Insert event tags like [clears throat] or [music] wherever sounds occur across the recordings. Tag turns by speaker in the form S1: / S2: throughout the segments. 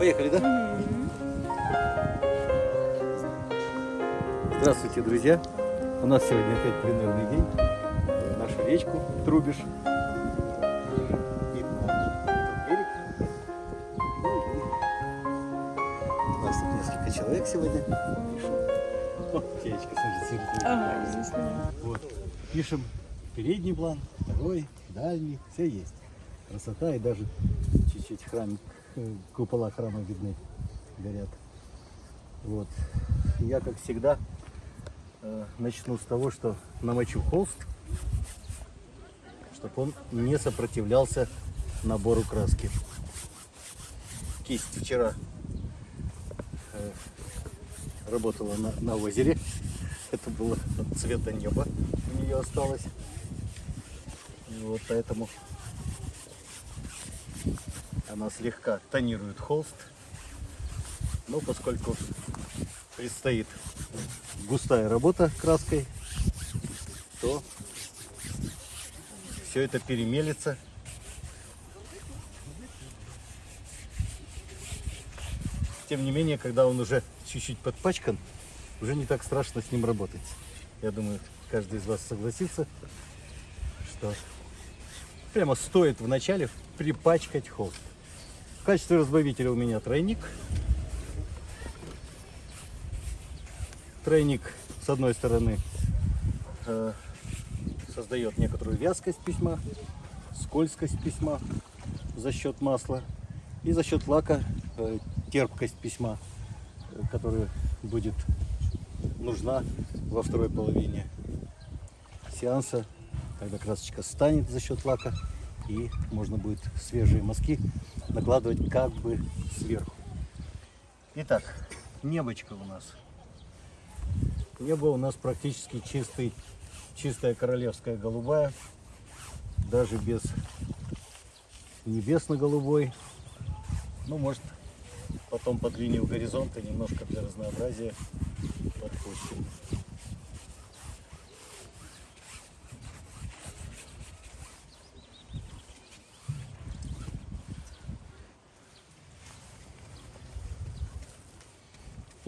S1: Поехали, да? Здравствуйте, друзья! У нас сегодня опять пленерный день. Нашу речку Трубиш. Видно тот берег. И У нас тут несколько человек сегодня. Пишем. О, Феечка, смотрите.
S2: Ага, здесь.
S1: Вот. Пишем передний план, второй, дальний, все есть. Красота и даже чуть-чуть храм, э, купола храма видны, горят. Вот. Я, как всегда, э, начну с того, что намочу холст, чтобы он не сопротивлялся набору краски. Кисть вчера э, работала на, на озере. Это было цвета неба у нее осталось. Вот поэтому она слегка тонирует холст. Но поскольку предстоит густая работа краской, то все это перемелится. Тем не менее, когда он уже чуть-чуть подпачкан, уже не так страшно с ним работать. Я думаю, каждый из вас согласится, что прямо стоит вначале припачкать холст. В качестве разбавителя у меня тройник. Тройник, с одной стороны, э, создает некоторую вязкость письма, скользкость письма за счет масла и за счет лака э, терпкость письма, э, которая будет нужна во второй половине сеанса, когда красочка станет за счет лака и можно будет свежие мазки накладывать как бы сверху. Итак, небочка у нас. Небо у нас практически чистый, чистая королевская голубая, даже без небесно-голубой. Ну, может, потом под линию горизонта немножко для разнообразия подпустим.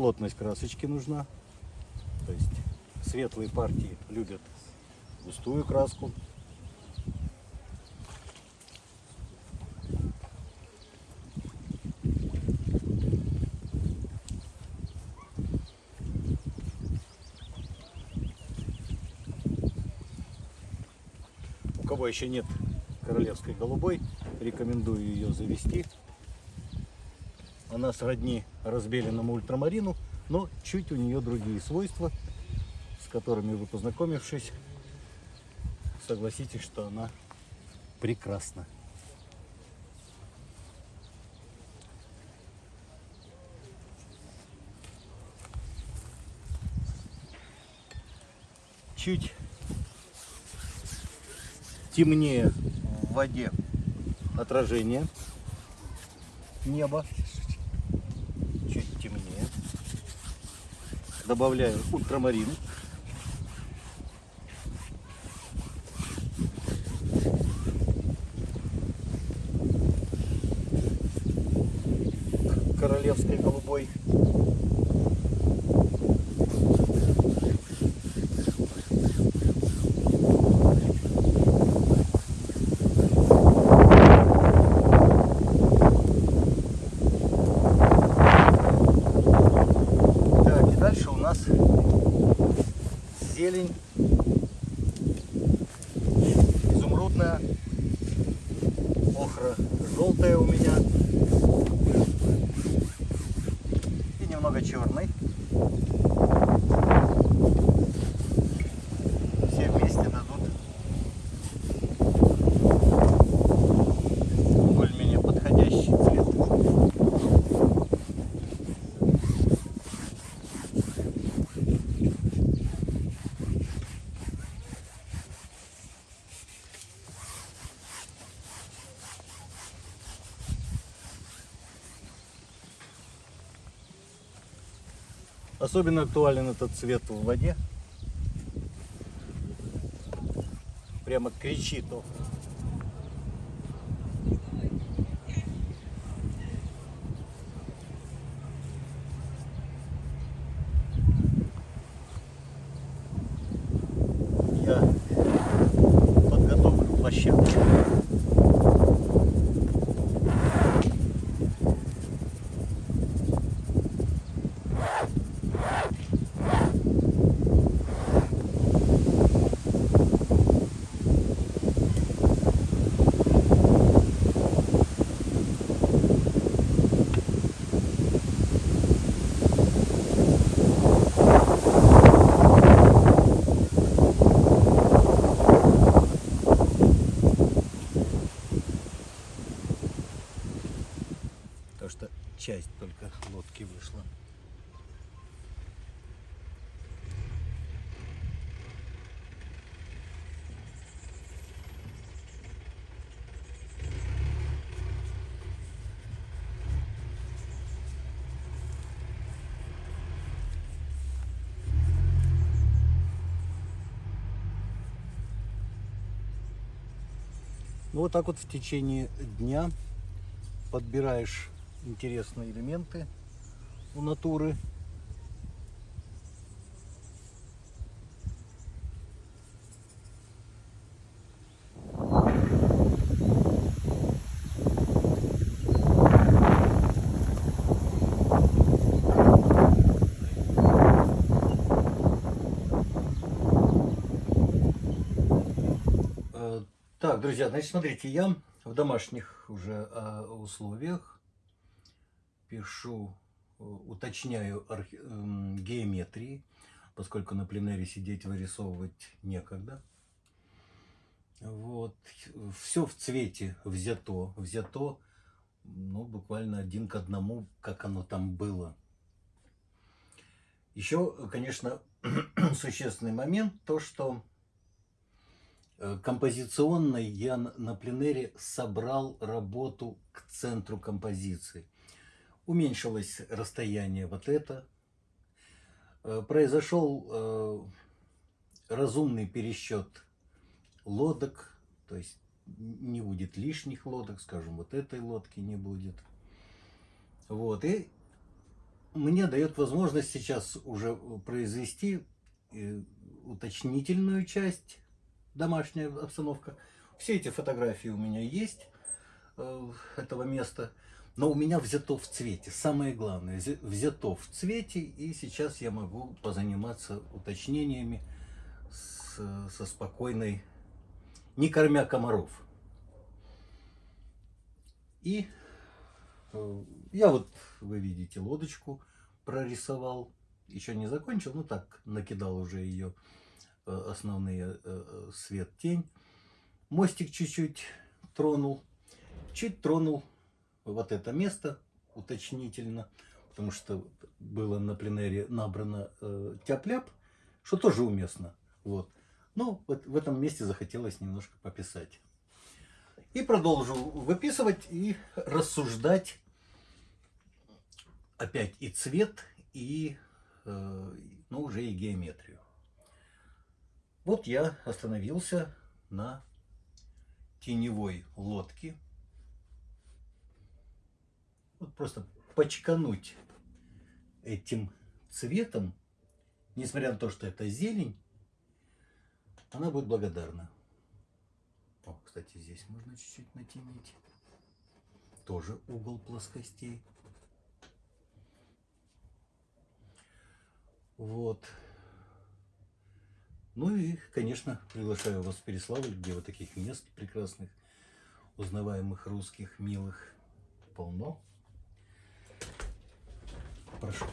S1: Плотность красочки нужна. То есть светлые партии любят густую краску. У кого еще нет королевской голубой, рекомендую ее завести. Она сродни разбеленному ультрамарину, но чуть у нее другие свойства, с которыми вы познакомившись, согласитесь, что она прекрасна. Чуть темнее в воде отражение неба. Чуть темнее. Добавляю ультрамарин. Королевской голубой. Так, и дальше у нас зелень Особенно актуален этот цвет в воде. Прямо кричит он. Часть только лодки вышла. Ну вот так вот в течение дня подбираешь интересные элементы у натуры. Э, Так, друзья, значит, смотрите, я в домашних уже э, условиях пишу, э, уточняю архи- эм, геометрии, поскольку на пленэре сидеть вырисовывать некогда. Вот. Все в цвете взято. Взято, ну, буквально один к одному, как оно там было. Еще, конечно, [clears throat] существенный момент, то, что э, композиционно я на пленэре собрал работу к центру композиции. Уменьшилось расстояние вот это. Э, Произошел э, разумный пересчет лодок, то есть не будет лишних лодок, скажем, вот этой лодки не будет. Вот, и мне дает возможность сейчас уже произвести э, уточнительную часть, домашняя обстановка. Все эти фотографии у меня есть этого места, но у меня взято в цвете. Самое главное, взя- взято в цвете, и сейчас я могу позаниматься уточнениями с- со спокойной, не кормя комаров. И Э, Я вот, вы видите, лодочку прорисовал. Еще не закончил, ну так, накидал уже ее э, основные э, э, свет, тень. Мостик чуть-чуть тронул. Чуть тронул вот это место уточнительно, потому что было на пленэре набрано э, тяп-ляп, что тоже уместно. Вот. Ну, вот в этом месте захотелось немножко пописать. И продолжу выписывать и рассуждать опять и цвет, и э, ну, уже и геометрию. Вот я остановился на теневой лодке. Вот просто почкануть этим цветом, несмотря на то, что это зелень, она будет благодарна. О, кстати, здесь можно чуть-чуть натянуть. Тоже угол плоскостей. Вот. Ну и, конечно, приглашаю вас в Переславль, где вот таких мест прекрасных, узнаваемых русских, милых, полно. Прошу.